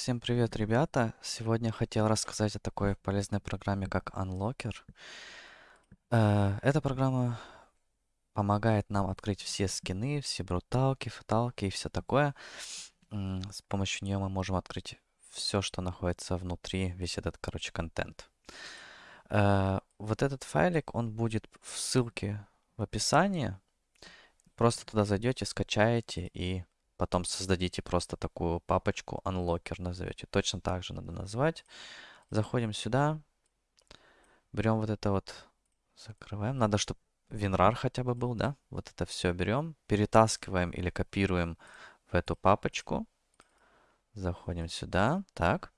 всем привет, ребята! Сегодня хотел рассказать о такой полезной программе, как Unlocker. Э, Эта программа помогает нам открыть все скины, все бруталки, фаталки и все такое. С помощью нее мы можем открыть все, что находится внутри, весь этот, короче, контент. Э, Вот этот файлик, он будет в ссылке в описании. Просто туда зайдете, скачаете и потом создадите просто такую папочку unlocker назовете. Точно так же надо назвать. Заходим сюда, берем вот это вот, закрываем. Надо, чтобы WinRAR хотя бы был, да? Вот это все берем, перетаскиваем или копируем в эту папочку. Заходим сюда, так,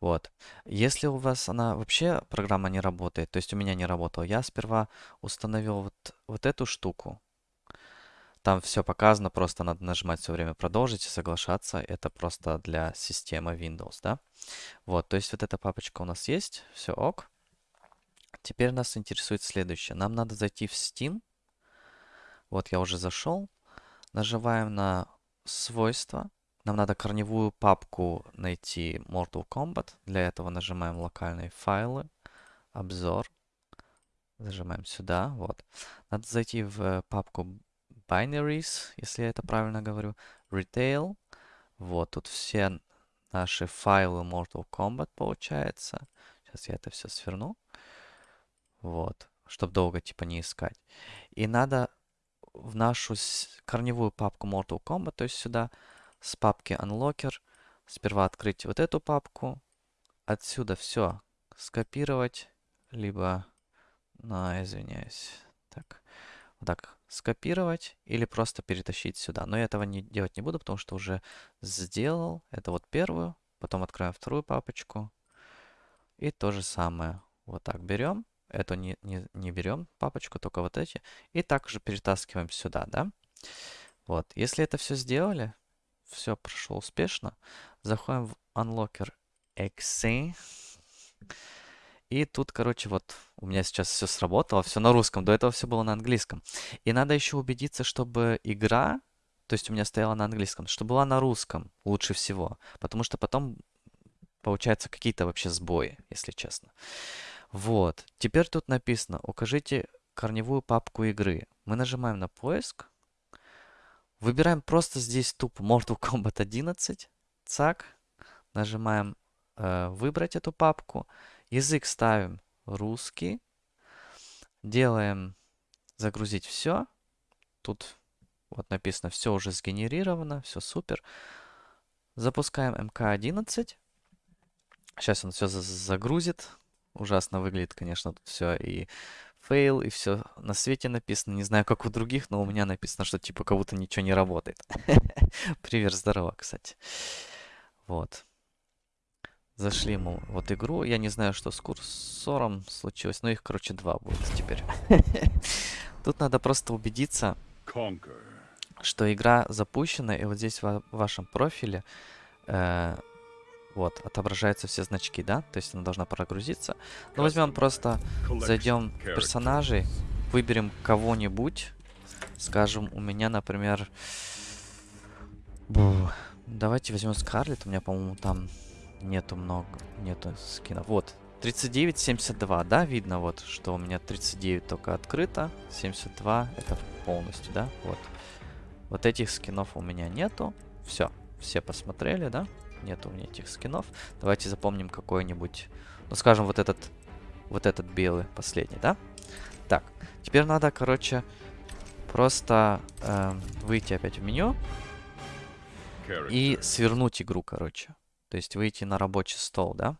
вот. Если у вас она вообще, программа не работает, то есть у меня не работала, я сперва установил вот, вот эту штуку, там все показано, просто надо нажимать все время продолжить и соглашаться. Это просто для системы Windows, да? Вот, то есть вот эта папочка у нас есть, все ок. Теперь нас интересует следующее. Нам надо зайти в Steam. Вот я уже зашел. Нажимаем на свойства. Нам надо корневую папку найти Mortal Kombat. Для этого нажимаем локальные файлы, обзор. Зажимаем сюда, вот. Надо зайти в папку binaries, если я это правильно говорю, retail. Вот, тут все наши файлы Mortal Kombat получается. Сейчас я это все сверну. Вот, чтобы долго типа не искать. И надо в нашу корневую папку Mortal Kombat, то есть сюда с папки Unlocker, сперва открыть вот эту папку, отсюда все скопировать, либо, ну, извиняюсь, так, так скопировать или просто перетащить сюда. Но я этого не делать не буду, потому что уже сделал. Это вот первую, потом открываем вторую папочку. И то же самое. Вот так берем. Эту не, не, не берем папочку, только вот эти. И также перетаскиваем сюда, да? Вот. Если это все сделали, все прошло успешно, заходим в Unlocker Exe. И тут, короче, вот у меня сейчас все сработало, все на русском. До этого все было на английском. И надо еще убедиться, чтобы игра, то есть у меня стояла на английском, чтобы была на русском лучше всего. Потому что потом получаются какие-то вообще сбои, если честно. Вот. Теперь тут написано, укажите корневую папку игры. Мы нажимаем на поиск. Выбираем просто здесь тупо Mortal Kombat 11. Цак. Нажимаем э, выбрать эту папку. Язык ставим русский. Делаем загрузить все. Тут вот написано все уже сгенерировано, все супер. Запускаем МК-11. Сейчас он все загрузит. Ужасно выглядит, конечно, тут все и fail, и все на свете написано. Не знаю, как у других, но у меня написано, что типа как будто ничего не работает. Привет, здорово, кстати. Вот. Зашли мы вот игру. Я не знаю, что с курсором случилось, но их, короче, два будет теперь. Тут надо просто убедиться, что игра запущена, и вот здесь в вашем профиле э, вот, отображаются все значки, да? То есть она должна прогрузиться. Ну, возьмем просто, зайдем в персонажей, выберем кого-нибудь. Скажем, у меня, например... Бу, давайте возьмем Скарлет. У меня, по-моему, там нету много, нету скинов. Вот, 39.72, да, видно вот, что у меня 39 только открыто, 72 это полностью, да, вот. Вот этих скинов у меня нету, все, все посмотрели, да, нету у меня этих скинов. Давайте запомним какой-нибудь, ну, скажем, вот этот, вот этот белый последний, да. Так, теперь надо, короче, просто э, выйти опять в меню и свернуть игру, короче. То есть выйти на рабочий стол, да?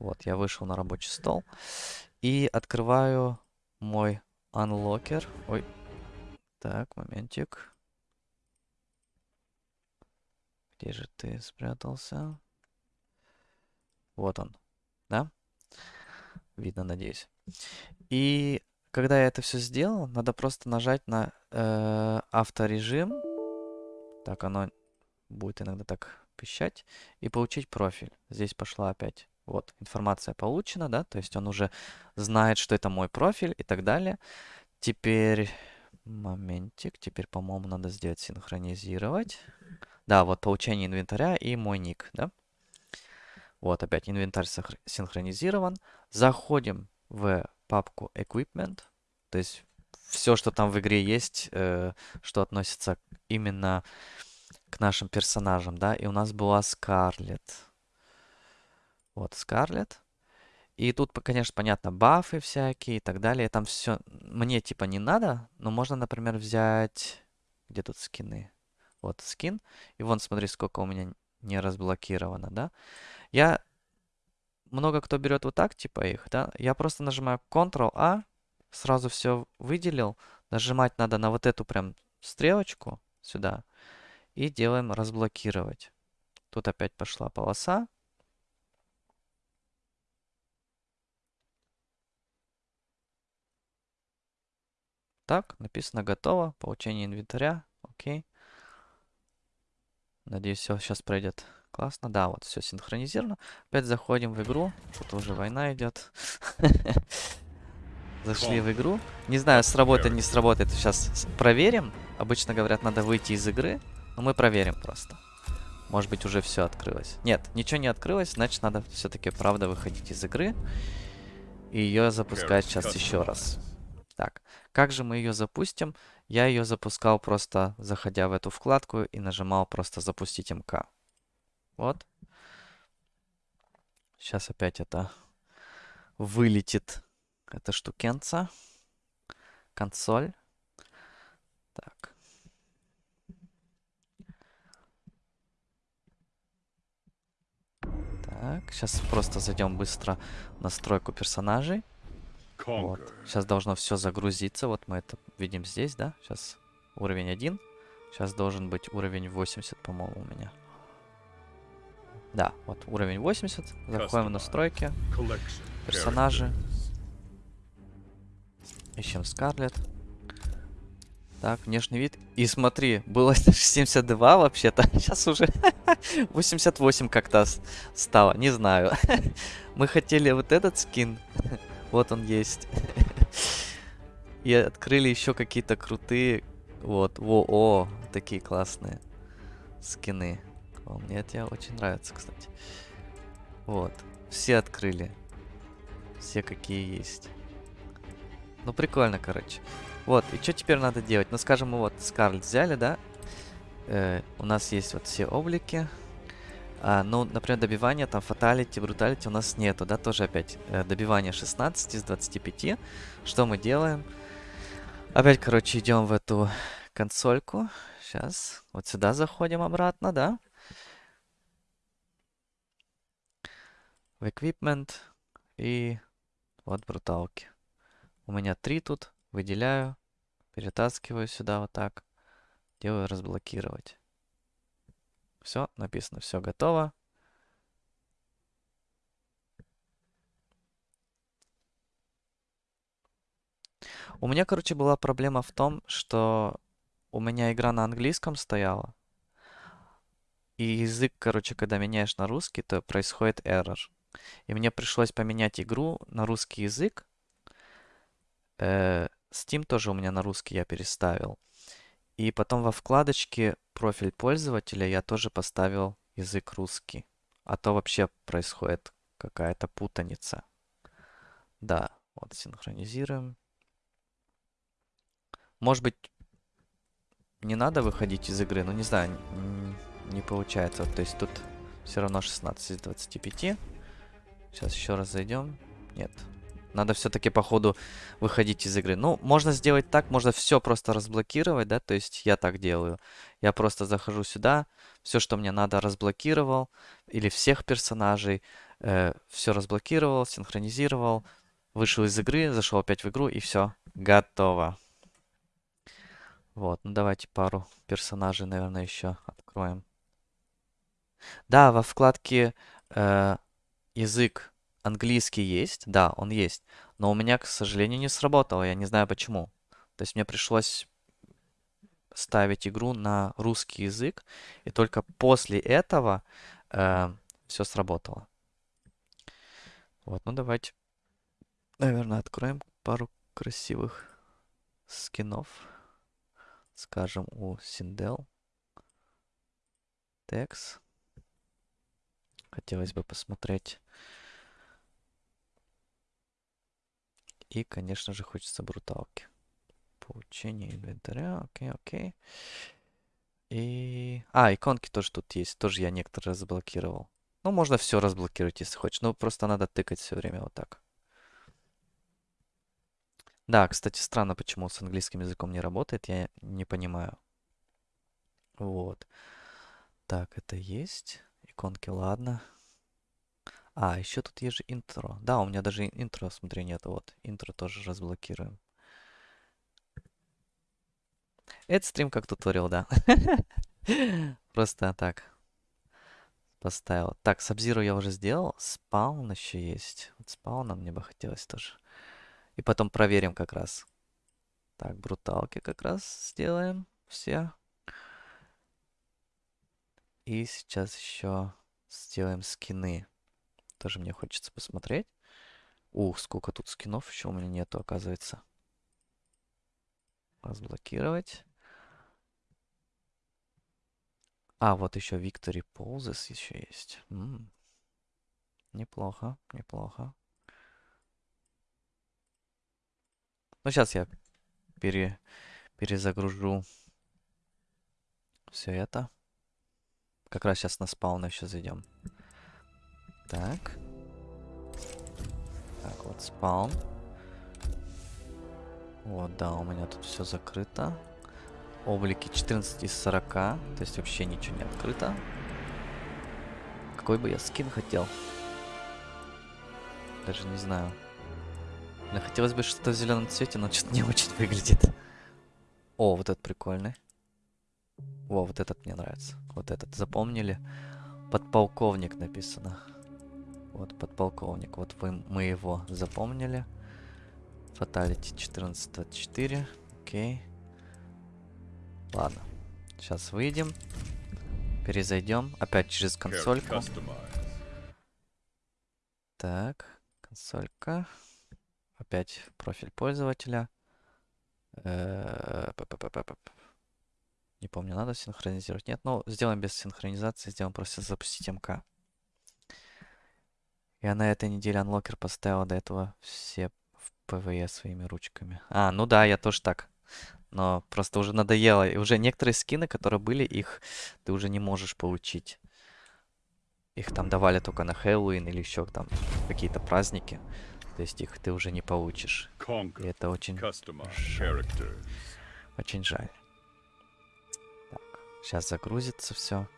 Вот, я вышел на рабочий стол. И открываю мой unlocker. Ой. Так, моментик. Где же ты спрятался? Вот он, да? Видно, надеюсь. И когда я это все сделал, надо просто нажать на э, авторежим. Так, оно будет иногда так пищать и получить профиль. Здесь пошла опять вот информация получена, да, то есть он уже знает, что это мой профиль и так далее. Теперь, моментик, теперь, по-моему, надо сделать синхронизировать. Да, вот получение инвентаря и мой ник, да. Вот, опять инвентарь синхронизирован. Заходим в папку Equipment. То есть все, что там в игре есть, э, что относится именно к нашим персонажам, да. И у нас была Скарлет. Вот, Скарлет. И тут, конечно, понятно, бафы всякие и так далее. Там все мне типа не надо, но можно, например, взять... Где тут скины? Вот скин. И вон, смотри, сколько у меня не разблокировано, да? Я... Много кто берет вот так, типа их, да? Я просто нажимаю Ctrl-A, сразу все выделил. Нажимать надо на вот эту прям стрелочку сюда. И делаем разблокировать. Тут опять пошла полоса. Так, написано готово. Получение инвентаря. Окей. Надеюсь, все сейчас пройдет классно. Да, вот все синхронизировано. Опять заходим в игру. Тут уже война идет. Зашли в игру. Не знаю, сработает, не сработает. Сейчас проверим. Обычно говорят, надо выйти из игры. Но мы проверим просто. Может быть, уже все открылось. Нет, ничего не открылось, значит, надо все-таки, правда, выходить из игры. И ее запускать сейчас еще раз. Так, как же мы ее запустим? Я ее запускал просто, заходя в эту вкладку и нажимал просто запустить МК. Вот. Сейчас опять это вылетит, эта штукенца. Консоль. Так. Так, сейчас просто зайдем быстро в настройку персонажей. Вот. Сейчас должно все загрузиться. Вот мы это видим здесь, да? Сейчас уровень 1. Сейчас должен быть уровень 80, по-моему, у меня. Да, вот уровень 80. Заходим в настройки. Персонажи. Ищем Скарлет. Так, внешний вид. И смотри, было 72 вообще-то. Сейчас уже 88 как-то стало. Не знаю. Мы хотели вот этот скин. Вот он есть. И открыли еще какие-то крутые... Вот, во, о, такие классные скины. О, мне это очень нравится, кстати. Вот, все открыли. Все какие есть. Ну, прикольно, короче. Вот, и что теперь надо делать? Ну, скажем, мы вот Скарлет взяли, да? Э, у нас есть вот все облики. А, ну, например, добивание, там, фаталити, бруталити у нас нету, да, тоже опять э, добивание 16 из 25. Что мы делаем? Опять, короче, идем в эту консольку. Сейчас, вот сюда заходим обратно, да? В equipment и вот бруталки. У меня три тут, выделяю, перетаскиваю сюда вот так, делаю разблокировать. Все, написано, все готово. У меня, короче, была проблема в том, что у меня игра на английском стояла. И язык, короче, когда меняешь на русский, то происходит error. И мне пришлось поменять игру на русский язык. Э, Steam тоже у меня на русский я переставил. И потом во вкладочке профиль пользователя я тоже поставил язык русский. А то вообще происходит какая-то путаница. Да, вот синхронизируем. Может быть, не надо выходить из игры, но не знаю, не получается. То есть тут все равно 16 из 25. Сейчас еще раз зайдем. Нет, надо все-таки по ходу выходить из игры. Ну, можно сделать так, можно все просто разблокировать, да, то есть я так делаю. Я просто захожу сюда, все, что мне надо, разблокировал, или всех персонажей, э, все разблокировал, синхронизировал, вышел из игры, зашел опять в игру, и все, готово. Вот, ну давайте пару персонажей, наверное, еще откроем. Да, во вкладке э, язык Английский есть, да, он есть. Но у меня, к сожалению, не сработало. Я не знаю почему. То есть мне пришлось ставить игру на русский язык. И только после этого э, все сработало. Вот, ну давайте, наверное, откроем пару красивых скинов. Скажем, у Синдел. Текс. Хотелось бы посмотреть. И, конечно же, хочется бруталки. Получение инвентаря. Окей, окей. И... А, иконки тоже тут есть. Тоже я некоторые разблокировал. Ну, можно все разблокировать, если хочешь. Ну, просто надо тыкать все время вот так. Да, кстати, странно, почему с английским языком не работает. Я не понимаю. Вот. Так, это есть. Иконки, ладно. А, еще тут есть же интро. Да, у меня даже интро, смотри, нет. Вот, интро тоже разблокируем. Это стрим как туториал, да. Просто так. Поставил. Так, Сабзиру я уже сделал. Спаун еще есть. Вот спауна мне бы хотелось тоже. И потом проверим как раз. Так, бруталки как раз сделаем. Все. И сейчас еще сделаем скины. Тоже мне хочется посмотреть. Ух, сколько тут скинов еще у меня нету, оказывается. Разблокировать. А, вот еще Victory Poses еще есть. М -м. Неплохо, неплохо. Ну, сейчас я пере, перезагружу все это. Как раз сейчас на спаун еще зайдем. Так. Так, вот спаун. Вот, да, у меня тут все закрыто. Облики 14 из 40. То есть вообще ничего не открыто. Какой бы я скин хотел? Даже не знаю. Мне хотелось бы что-то в зеленом цвете, но что-то не очень выглядит. О, вот этот прикольный. Во, вот этот мне нравится. Вот этот. Запомнили? Подполковник написано. Вот подполковник. Вот вы, мы его запомнили. Фаталити 1424. Окей. Ладно. Сейчас выйдем. Перезайдем. Опять через консольку. Так. Консолька. Опять профиль пользователя. Э, Не помню, надо синхронизировать. Нет, ну, сделаем без синхронизации. Сделаем просто запустить МК. Я на этой неделе unlocker поставил до этого все в ПВЕ своими ручками. А, ну да, я тоже так. Но просто уже надоело. И уже некоторые скины, которые были, их ты уже не можешь получить. Их там давали только на Хэллоуин или еще там какие-то праздники. То есть их ты уже не получишь. И это очень жаль. Очень жаль. Так, сейчас загрузится все.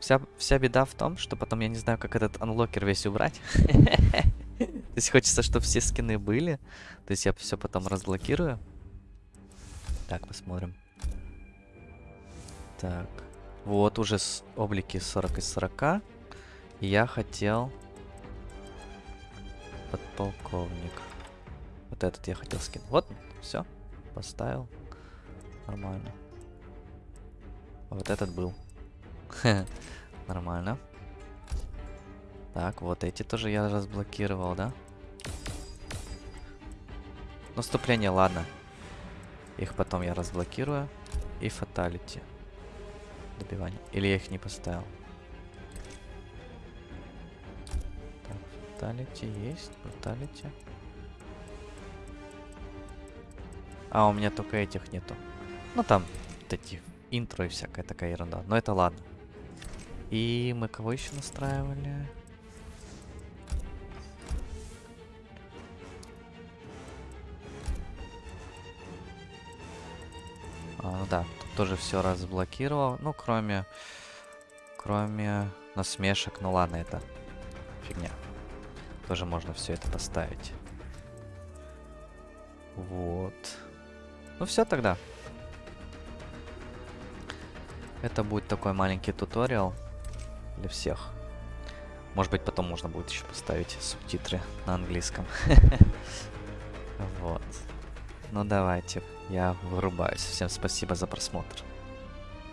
Вся, вся беда в том, что потом я не знаю, как этот анлокер весь убрать. То есть хочется, чтобы все скины были. То есть я все потом разблокирую. Так, посмотрим. Так. Вот уже с облики 40 из 40. И я хотел... Подполковник. Вот этот я хотел скинуть. Вот, все. Поставил. Нормально. Вот этот был. Нормально. Так, вот эти тоже я разблокировал, да? Наступление, ладно. Их потом я разблокирую. И фаталити. Добивание. Или я их не поставил? Так, фаталити есть. Фаталити. А, у меня только этих нету. Ну, там вот эти интро и всякая такая ерунда. Но это ладно. И мы кого еще настраивали? А, да, тут тоже все разблокировал. Ну, кроме... Кроме насмешек. Ну ладно, это фигня. Тоже можно все это поставить. Вот. Ну все тогда. Это будет такой маленький туториал для всех. Может быть, потом можно будет еще поставить субтитры на английском. Вот. Ну давайте, я вырубаюсь. Всем спасибо за просмотр.